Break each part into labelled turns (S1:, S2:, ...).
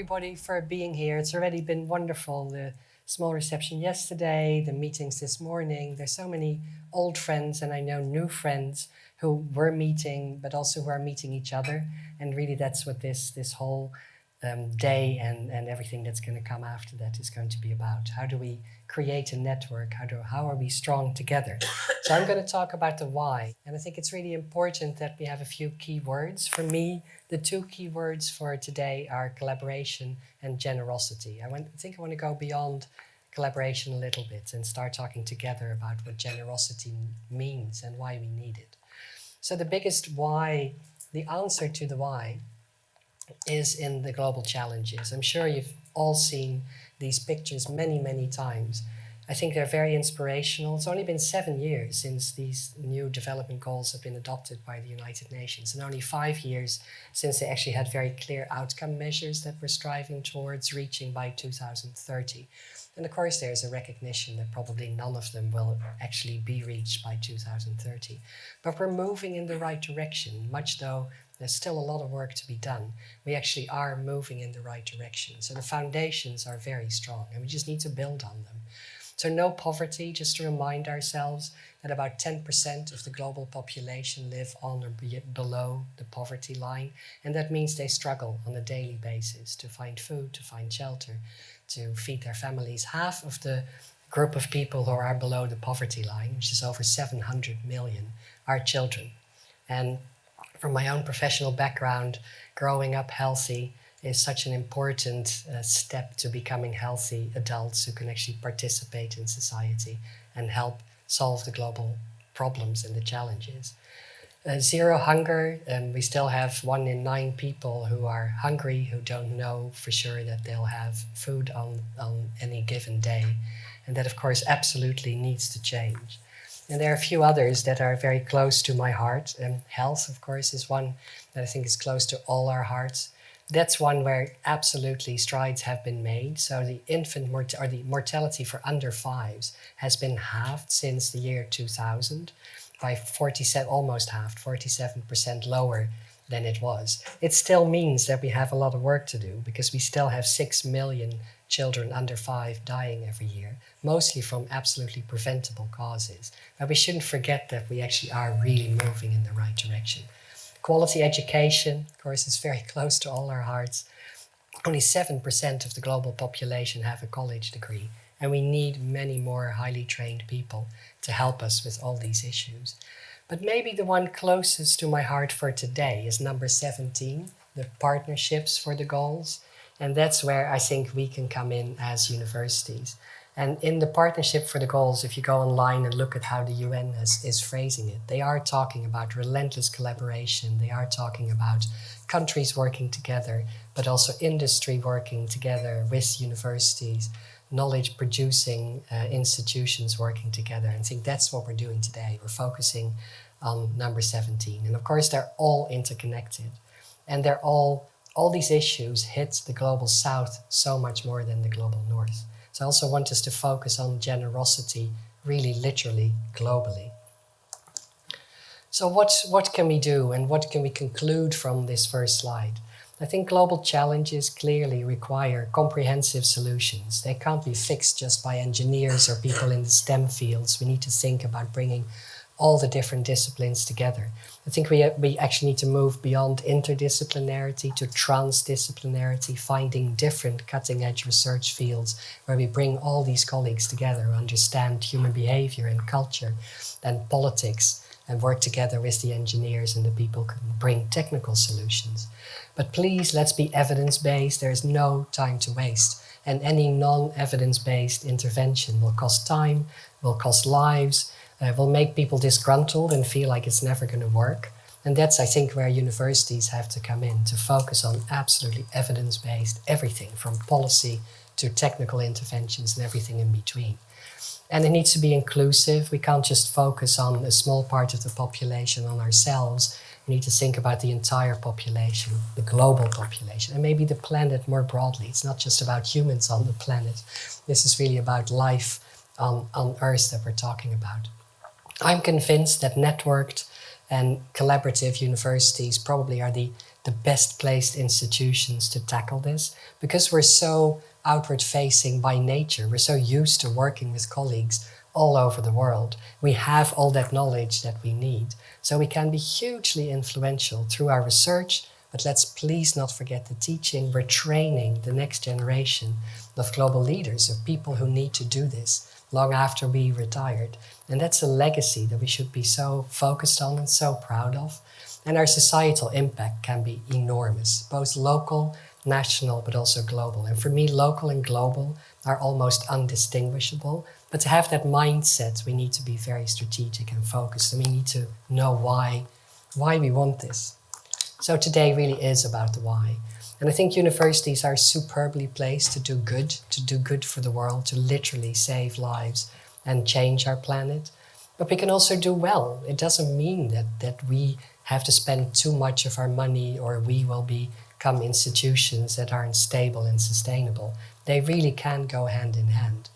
S1: everybody for being here. It's already been wonderful. The small reception yesterday, the meetings this morning. There's so many old friends and I know new friends who were meeting, but also who are meeting each other. And really that's what this, this whole um, day and, and everything that's going to come after that is going to be about. How do we create a network? How, do, how are we strong together? so I'm going to talk about the why. And I think it's really important that we have a few key words. For me, the two key words for today are collaboration and generosity. I, want, I think I want to go beyond collaboration a little bit and start talking together about what generosity means and why we need it. So the biggest why, the answer to the why is in the global challenges. I'm sure you've all seen these pictures many, many times. I think they're very inspirational. It's only been seven years since these new development goals have been adopted by the United Nations and only five years since they actually had very clear outcome measures that we're striving towards reaching by 2030. And of course, there's a recognition that probably none of them will actually be reached by 2030. But we're moving in the right direction, much though there's still a lot of work to be done. We actually are moving in the right direction. So the foundations are very strong and we just need to build on them. So no poverty, just to remind ourselves that about 10% of the global population live on or below the poverty line. And that means they struggle on a daily basis to find food, to find shelter, to feed their families. Half of the group of people who are below the poverty line, which is over 700 million, are children. And from my own professional background, growing up healthy is such an important uh, step to becoming healthy adults who can actually participate in society and help solve the global problems and the challenges. Uh, zero hunger, um, we still have one in nine people who are hungry, who don't know for sure that they'll have food on, on any given day. And that, of course, absolutely needs to change. And there are a few others that are very close to my heart. And health, of course, is one that I think is close to all our hearts. That's one where absolutely strides have been made. So the infant mort or the mortality for under fives has been halved since the year 2000 by 47, almost halved, 47% lower than it was. It still means that we have a lot of work to do because we still have 6 million children under five dying every year, mostly from absolutely preventable causes. But we shouldn't forget that we actually are really moving in the right direction. Quality education, of course, is very close to all our hearts. Only 7% of the global population have a college degree, and we need many more highly trained people to help us with all these issues. But maybe the one closest to my heart for today is number 17, the partnerships for the goals. And that's where I think we can come in as universities. And in the Partnership for the Goals, if you go online and look at how the UN has, is phrasing it, they are talking about relentless collaboration. They are talking about countries working together, but also industry working together with universities, knowledge producing uh, institutions working together. And I think that's what we're doing today. We're focusing on number 17. And of course, they're all interconnected and they're all all these issues hit the global south so much more than the global north. So I also want us to focus on generosity really literally globally. So what, what can we do and what can we conclude from this first slide? I think global challenges clearly require comprehensive solutions. They can't be fixed just by engineers or people in the STEM fields. We need to think about bringing all the different disciplines together. I think we, we actually need to move beyond interdisciplinarity to transdisciplinarity, finding different cutting edge research fields where we bring all these colleagues together, understand human behavior and culture and politics and work together with the engineers and the people who can bring technical solutions. But please, let's be evidence-based. There is no time to waste. And any non-evidence-based intervention will cost time, will cost lives, uh, will make people disgruntled and feel like it's never going to work. And that's, I think, where universities have to come in to focus on absolutely evidence-based everything from policy to technical interventions and everything in between. And it needs to be inclusive. We can't just focus on a small part of the population, on ourselves. We need to think about the entire population, the global population, and maybe the planet more broadly. It's not just about humans on the planet. This is really about life on, on Earth that we're talking about. I'm convinced that networked and collaborative universities probably are the the best placed institutions to tackle this because we're so outward facing by nature. We're so used to working with colleagues all over the world. We have all that knowledge that we need. So we can be hugely influential through our research, but let's please not forget the teaching. We're training the next generation of global leaders, of people who need to do this long after we retired. And that's a legacy that we should be so focused on and so proud of. And our societal impact can be enormous, both local, national, but also global. And for me, local and global are almost undistinguishable. But to have that mindset, we need to be very strategic and focused, and we need to know why, why we want this. So today really is about the why. And I think universities are superbly placed to do good, to do good for the world, to literally save lives and change our planet. But we can also do well. It doesn't mean that, that we have to spend too much of our money or we will become institutions that aren't stable and sustainable. They really can go hand in hand.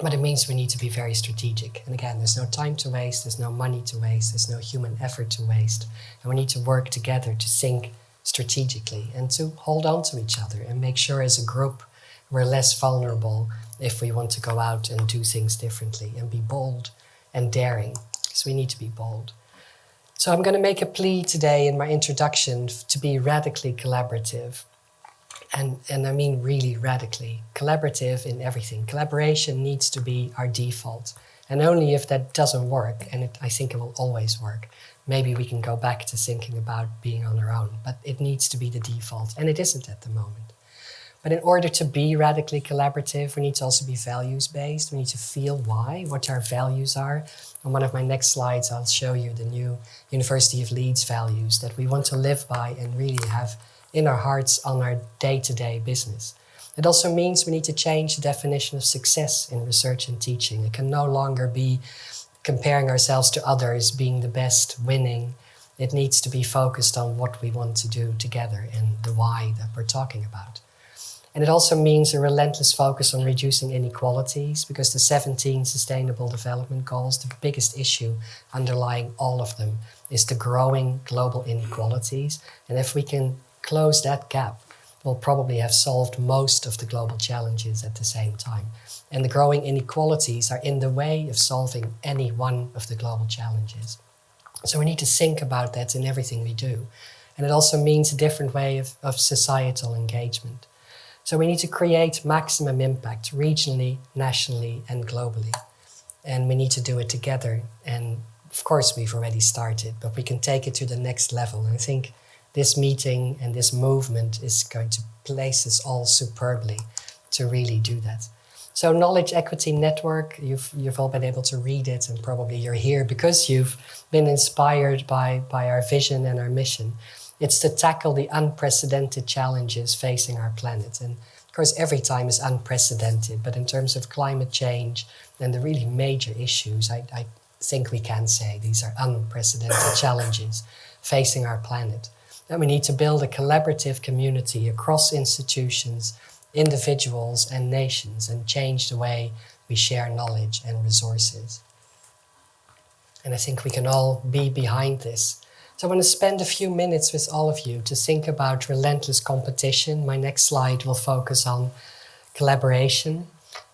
S1: But it means we need to be very strategic. And again, there's no time to waste, there's no money to waste, there's no human effort to waste. And we need to work together to think strategically and to hold on to each other and make sure as a group we're less vulnerable if we want to go out and do things differently and be bold and daring, because we need to be bold. So I'm going to make a plea today in my introduction to be radically collaborative. And, and I mean really radically. Collaborative in everything. Collaboration needs to be our default. And only if that doesn't work, and it, I think it will always work, maybe we can go back to thinking about being on our own. But it needs to be the default, and it isn't at the moment. But in order to be radically collaborative, we need to also be values-based. We need to feel why, what our values are. On one of my next slides, I'll show you the new University of Leeds values that we want to live by and really have in our hearts on our day-to-day -day business. It also means we need to change the definition of success in research and teaching. It can no longer be comparing ourselves to others, being the best, winning. It needs to be focused on what we want to do together and the why that we're talking about. And it also means a relentless focus on reducing inequalities because the 17 Sustainable Development Goals, the biggest issue underlying all of them is the growing global inequalities. And if we can close that gap, we'll probably have solved most of the global challenges at the same time and the growing inequalities are in the way of solving any one of the global challenges. So we need to think about that in everything we do. And it also means a different way of, of societal engagement. So we need to create maximum impact regionally, nationally and globally. And we need to do it together. And of course we've already started, but we can take it to the next level. And I think this meeting and this movement is going to place us all superbly to really do that. So Knowledge Equity Network, you've, you've all been able to read it and probably you're here because you've been inspired by, by our vision and our mission. It's to tackle the unprecedented challenges facing our planet. And of course, every time is unprecedented, but in terms of climate change and the really major issues, I, I think we can say these are unprecedented challenges facing our planet. And we need to build a collaborative community across institutions, individuals and nations and change the way we share knowledge and resources. And I think we can all be behind this. So I want to spend a few minutes with all of you to think about relentless competition. My next slide will focus on collaboration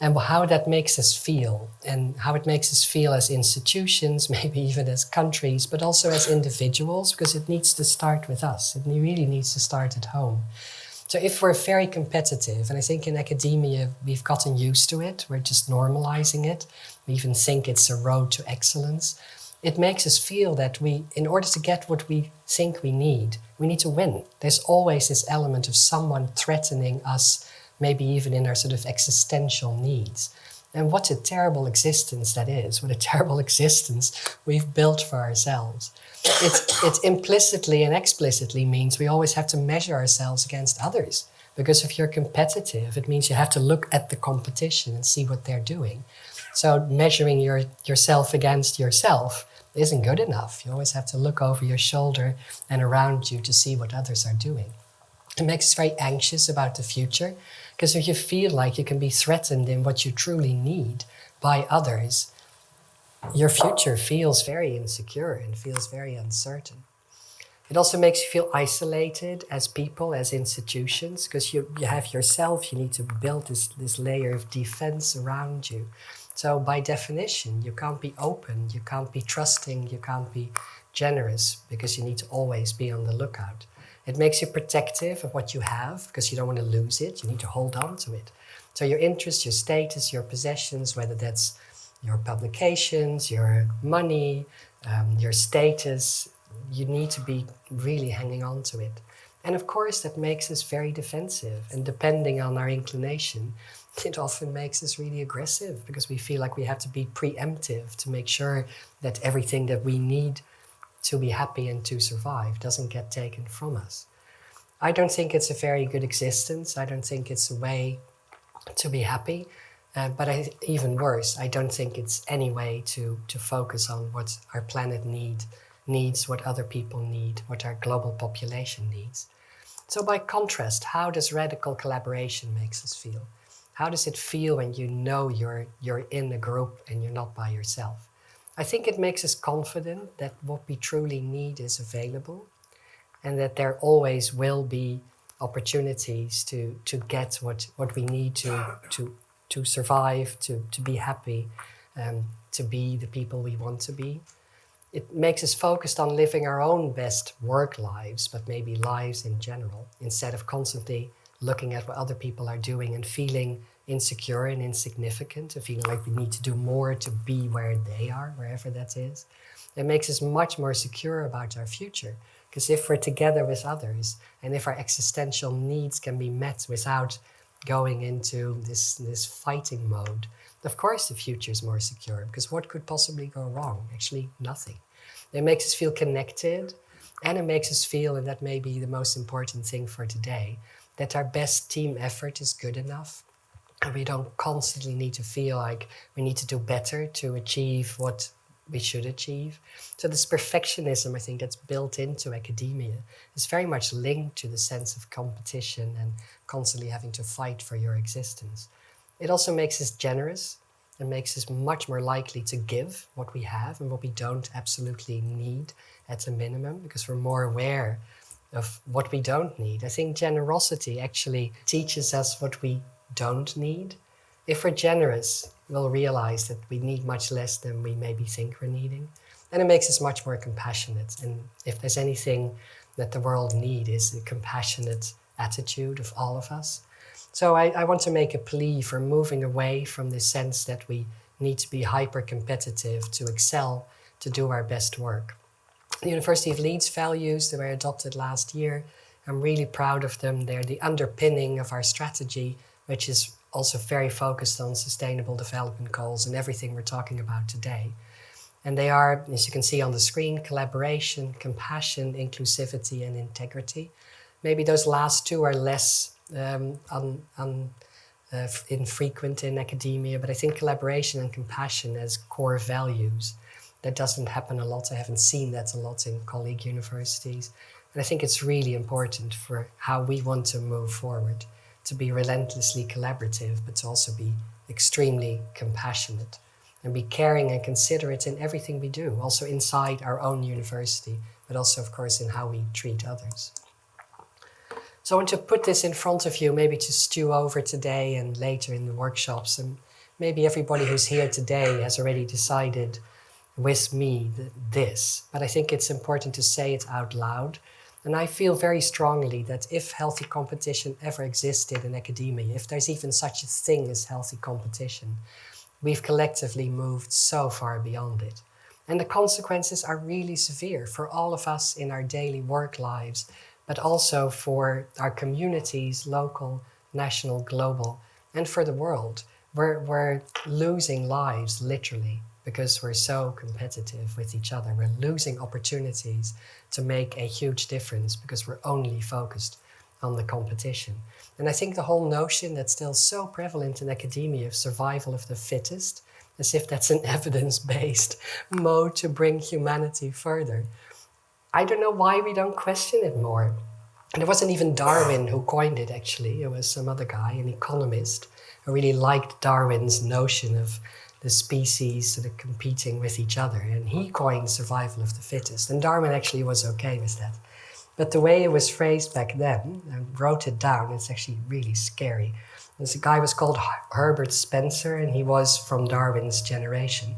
S1: and how that makes us feel and how it makes us feel as institutions, maybe even as countries, but also as individuals, because it needs to start with us. It really needs to start at home. So if we're very competitive, and I think in academia we've gotten used to it, we're just normalizing it, we even think it's a road to excellence, it makes us feel that we, in order to get what we think we need, we need to win. There's always this element of someone threatening us, maybe even in our sort of existential needs. And what a terrible existence that is, what a terrible existence we've built for ourselves it, it implicitly and explicitly means we always have to measure ourselves against others. Because if you're competitive, it means you have to look at the competition and see what they're doing. So measuring your, yourself against yourself isn't good enough. You always have to look over your shoulder and around you to see what others are doing. It makes us very anxious about the future because if you feel like you can be threatened in what you truly need by others, your future feels very insecure and feels very uncertain. It also makes you feel isolated as people, as institutions, because you, you have yourself, you need to build this, this layer of defense around you. So by definition, you can't be open, you can't be trusting, you can't be generous because you need to always be on the lookout. It makes you protective of what you have because you don't want to lose it. You need to hold on to it. So your interests, your status, your possessions, whether that's your publications, your money, um, your status, you need to be really hanging on to it. And of course, that makes us very defensive. And depending on our inclination, it often makes us really aggressive because we feel like we have to be preemptive to make sure that everything that we need to be happy and to survive doesn't get taken from us. I don't think it's a very good existence. I don't think it's a way to be happy. Uh, but I, even worse, I don't think it's any way to, to focus on what our planet need, needs, what other people need, what our global population needs. So by contrast, how does radical collaboration makes us feel? How does it feel when you know you're, you're in a group and you're not by yourself? I think it makes us confident that what we truly need is available and that there always will be opportunities to, to get what, what we need to, to to survive, to, to be happy, um, to be the people we want to be. It makes us focused on living our own best work lives, but maybe lives in general, instead of constantly looking at what other people are doing and feeling insecure and insignificant, and feeling like we need to do more to be where they are, wherever that is. It makes us much more secure about our future. Because if we're together with others, and if our existential needs can be met without going into this, this fighting mode, of course the future is more secure because what could possibly go wrong? Actually, nothing. It makes us feel connected and it makes us feel, and that may be the most important thing for today, that our best team effort is good enough. And we don't constantly need to feel like we need to do better to achieve what we should achieve. So this perfectionism, I think, that's built into academia is very much linked to the sense of competition and constantly having to fight for your existence. It also makes us generous and makes us much more likely to give what we have and what we don't absolutely need at a minimum because we're more aware of what we don't need. I think generosity actually teaches us what we don't need. If we're generous, we'll realize that we need much less than we maybe think we're needing. And it makes us much more compassionate. And if there's anything that the world needs is a compassionate attitude of all of us. So I, I want to make a plea for moving away from the sense that we need to be hyper competitive to excel, to do our best work. The University of Leeds values that were adopted last year, I'm really proud of them. They're the underpinning of our strategy, which is also very focused on sustainable development goals and everything we're talking about today. And they are, as you can see on the screen, collaboration, compassion, inclusivity, and integrity. Maybe those last two are less um, un, un, uh, infrequent in academia, but I think collaboration and compassion as core values, that doesn't happen a lot. I haven't seen that a lot in colleague universities. And I think it's really important for how we want to move forward to be relentlessly collaborative, but to also be extremely compassionate and be caring and considerate in everything we do, also inside our own university, but also, of course, in how we treat others. So I want to put this in front of you, maybe to stew over today and later in the workshops. And maybe everybody who's here today has already decided with me this, but I think it's important to say it out loud and I feel very strongly that if healthy competition ever existed in academia, if there's even such a thing as healthy competition, we've collectively moved so far beyond it. And the consequences are really severe for all of us in our daily work lives, but also for our communities, local, national, global, and for the world. We're, we're losing lives, literally, because we're so competitive with each other. We're losing opportunities to make a huge difference because we're only focused on the competition. And I think the whole notion that's still so prevalent in academia of survival of the fittest, as if that's an evidence-based mode to bring humanity further. I don't know why we don't question it more. And it wasn't even Darwin who coined it, actually. It was some other guy, an economist, who really liked Darwin's notion of the species sort of competing with each other. And he coined survival of the fittest. And Darwin actually was okay with that. But the way it was phrased back then, I wrote it down, it's actually really scary. This guy was called Herbert Spencer, and he was from Darwin's generation.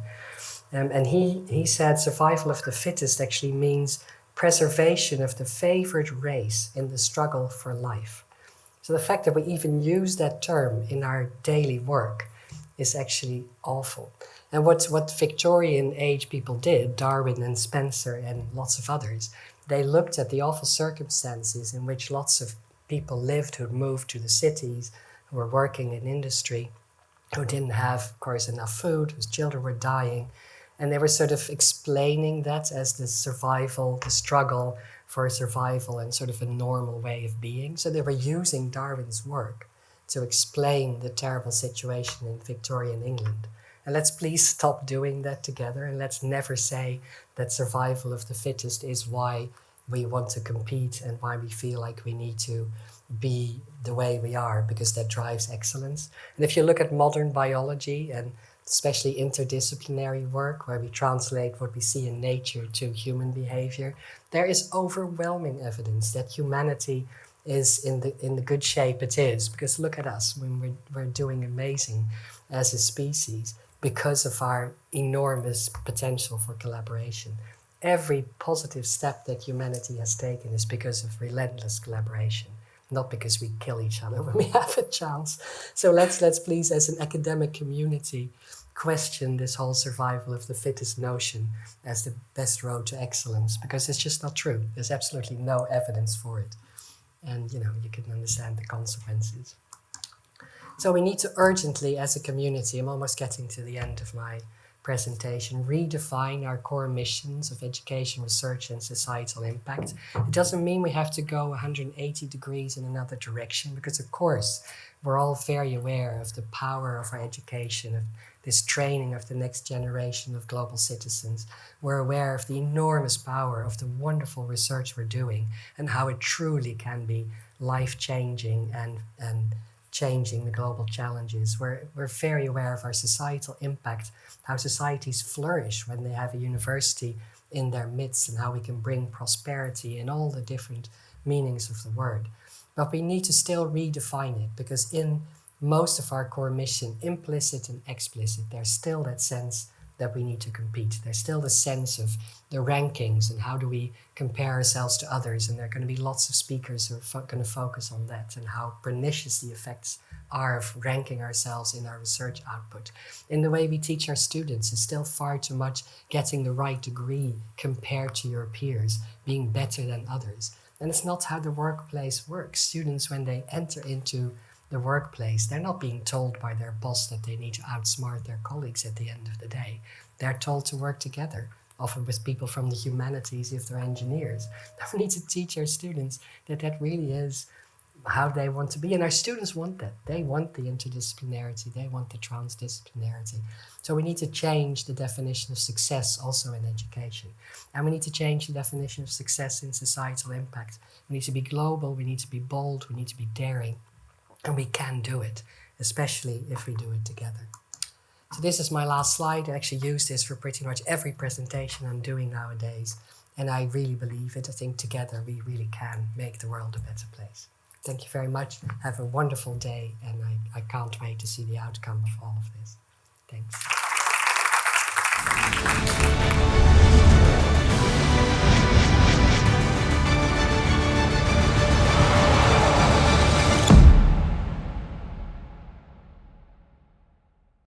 S1: Um, and he, he said survival of the fittest actually means preservation of the favored race in the struggle for life. So the fact that we even use that term in our daily work is actually awful. And what, what Victorian age people did, Darwin and Spencer and lots of others, they looked at the awful circumstances in which lots of people lived who moved to the cities, who were working in industry, who didn't have, of course, enough food, whose children were dying. And they were sort of explaining that as the survival, the struggle for survival and sort of a normal way of being. So they were using Darwin's work to explain the terrible situation in Victorian England. And let's please stop doing that together and let's never say that survival of the fittest is why we want to compete and why we feel like we need to be the way we are because that drives excellence. And if you look at modern biology and especially interdisciplinary work where we translate what we see in nature to human behavior, there is overwhelming evidence that humanity is in the in the good shape it is because look at us when we're, we're doing amazing as a species because of our enormous potential for collaboration. Every positive step that humanity has taken is because of relentless collaboration, not because we kill each other when we have a chance. So let's, let's please, as an academic community, question this whole survival of the fittest notion as the best road to excellence, because it's just not true. There's absolutely no evidence for it. And, you know, you can understand the consequences. So we need to urgently, as a community, I'm almost getting to the end of my presentation, redefine our core missions of education, research and societal impact. It doesn't mean we have to go 180 degrees in another direction, because of course, we're all very aware of the power of our education, of this training of the next generation of global citizens. We're aware of the enormous power of the wonderful research we're doing and how it truly can be life-changing and, and changing the global challenges. We're, we're very aware of our societal impact, how societies flourish when they have a university in their midst and how we can bring prosperity in all the different meanings of the word. But we need to still redefine it because in most of our core mission, implicit and explicit, there's still that sense that we need to compete. There's still the sense of the rankings and how do we compare ourselves to others. And there are going to be lots of speakers who are going to focus on that and how pernicious the effects are of ranking ourselves in our research output. In the way we teach our students is still far too much getting the right degree compared to your peers, being better than others. And it's not how the workplace works. Students, when they enter into the workplace, they're not being told by their boss that they need to outsmart their colleagues at the end of the day. They're told to work together, often with people from the humanities if they're engineers. We need to teach our students that that really is how they want to be. And our students want that. They want the interdisciplinarity. They want the transdisciplinarity. So we need to change the definition of success also in education. And we need to change the definition of success in societal impact. We need to be global. We need to be bold. We need to be daring. And we can do it, especially if we do it together. So this is my last slide. I actually use this for pretty much every presentation I'm doing nowadays. And I really believe it. I think together we really can make the world a better place. Thank you very much. Have a wonderful day. And I, I can't wait to see the outcome of all of this. Thanks.